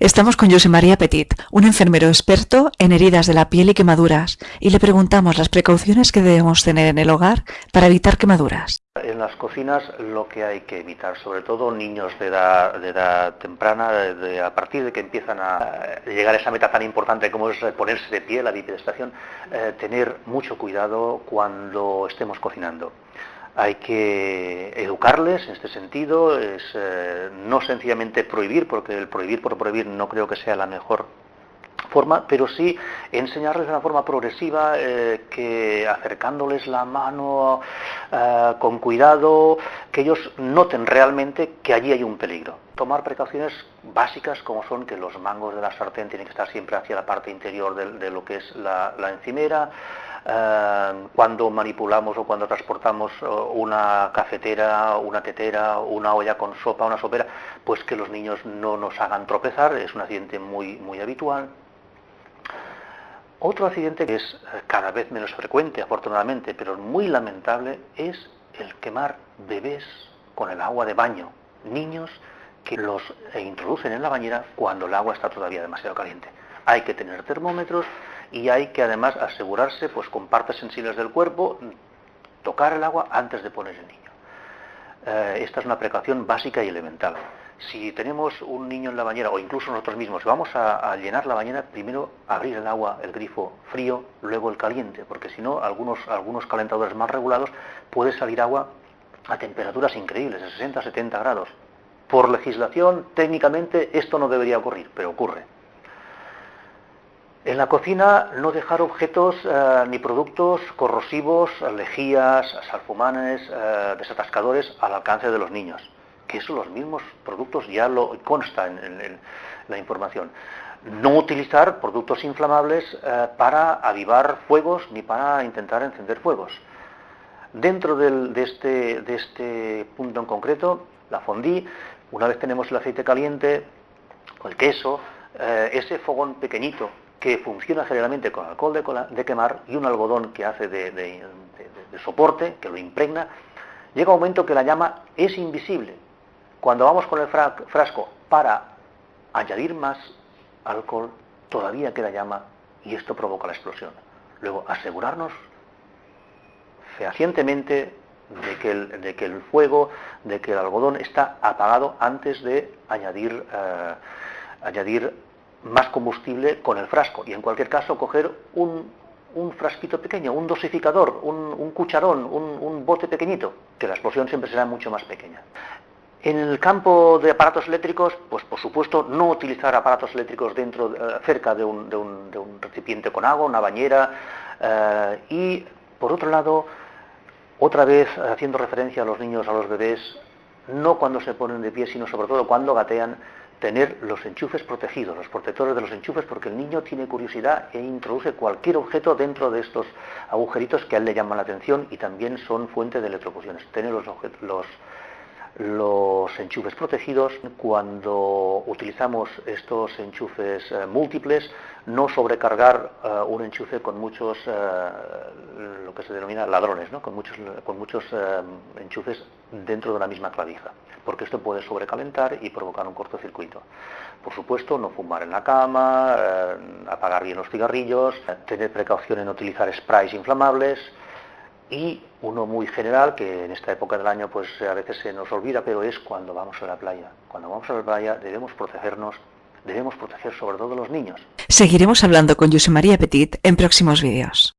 Estamos con José María Petit, un enfermero experto en heridas de la piel y quemaduras, y le preguntamos las precauciones que debemos tener en el hogar para evitar quemaduras. En las cocinas lo que hay que evitar, sobre todo niños de edad, temprana, a partir de que empiezan a llegar a esa meta tan importante como es ponerse de pie, la bipedestación, eh, tener mucho cuidado cuando estemos cocinando hay que educarles en este sentido, es eh, no sencillamente prohibir, porque el prohibir por prohibir no creo que sea la mejor forma, pero sí enseñarles de una forma progresiva, eh, que acercándoles la mano eh, con cuidado, que ellos noten realmente que allí hay un peligro. Tomar precauciones básicas como son que los mangos de la sartén tienen que estar siempre hacia la parte interior de, lo que es la encimera, eh, cuando manipulamos o cuando transportamos eh, una cafetera, una tetera, una olla con sopa, una sopera, pues que los niños no nos hagan tropezar, es un accidente muy, muy habitual. Otro accidente que es cada vez menos frecuente, afortunadamente, pero muy lamentable, es el quemar bebés con el agua de baño, niños que los introducen en la bañera cuando el agua está todavía demasiado caliente. Hay que tener termómetros, y hay que además asegurarse pues con partes sensibles del cuerpo, tocar el agua antes de poner el niño. Eh, esta es una precaución básica y elemental. Si tenemos un niño en la bañera o incluso nosotros mismos, vamos a, llenar la bañera, primero abrir el agua, el grifo frío, luego el caliente, porque si no, algunos, calentadores más regulados puede salir agua a temperaturas increíbles, de 60 a 70 grados. Por legislación, técnicamente, esto no debería ocurrir, pero ocurre. En la cocina no dejar objetos eh, ni productos corrosivos, lejías, salfumanes, eh, desatascadores al alcance de los niños, que eso los mismos productos ya lo consta en, la información. No utilizar productos inflamables eh, para avivar fuegos ni para intentar encender fuegos. Dentro de, este, de este punto en concreto, la fondí, una vez tenemos el aceite caliente, el queso, ese fogón pequeñito que funciona generalmente con alcohol de, quemar y un algodón que hace de, soporte, que lo impregna, llega un momento que la llama es invisible. Cuando vamos con el frasco para añadir más alcohol, todavía queda llama y esto provoca la explosión. Luego, asegurarnos fehacientemente de que el, de que el fuego, de que el algodón está apagado antes de añadir, eh, añadir más combustible con el frasco y en cualquier caso coger un, frasquito pequeño, un dosificador, un, cucharón, un, bote pequeñito, que la explosión siempre será mucho más pequeña. En el campo de aparatos eléctricos, pues por supuesto no utilizar aparatos eléctricos dentro, eh, cerca de un, recipiente con agua, una bañera, eh, y por otro lado, otra vez haciendo referencia a los niños, a los bebés, no cuando se ponen de pie, sino sobre todo cuando gatean, tener los enchufes protegidos, los protectores de los enchufes, porque el niño tiene curiosidad e introduce cualquier objeto dentro de estos agujeritos que a él le llaman la atención y también son fuente de electrocuciones. Tener los, los, los enchufes protegidos. Cuando utilizamos estos enchufes eh, múltiples, no sobrecargar eh, un enchufe con muchos, eh, lo que se denomina ladrones, ¿no? con muchos, con muchos enchufes dentro de la misma clavija, porque esto puede sobrecalentar y provocar un cortocircuito. Por supuesto, no fumar en la cama, apagar bien los cigarrillos, tener precaución en utilizar sprays inflamables, y uno muy general que en esta época del año pues a veces se nos olvida, pero es cuando vamos a la playa. Cuando vamos a la playa debemos protegernos, debemos proteger sobre todo a los niños. Seguiremos hablando con José María Petit en próximos vídeos.